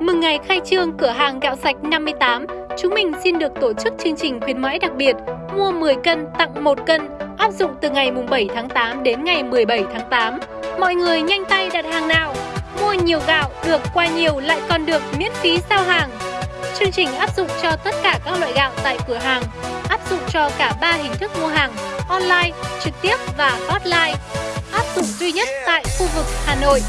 Mừng ngày khai trương cửa hàng gạo sạch 58, chúng mình xin được tổ chức chương trình khuyến mãi đặc biệt mua 10 cân tặng 1 cân áp dụng từ ngày 7 tháng 8 đến ngày 17 tháng 8. Mọi người nhanh tay đặt hàng nào! Mua nhiều gạo được qua nhiều lại còn được miễn phí giao hàng. Chương trình áp dụng cho tất cả các loại gạo tại cửa hàng, áp dụng cho cả 3 hình thức mua hàng, online, trực tiếp và offline, Áp dụng duy nhất tại khu vực Hà Nội.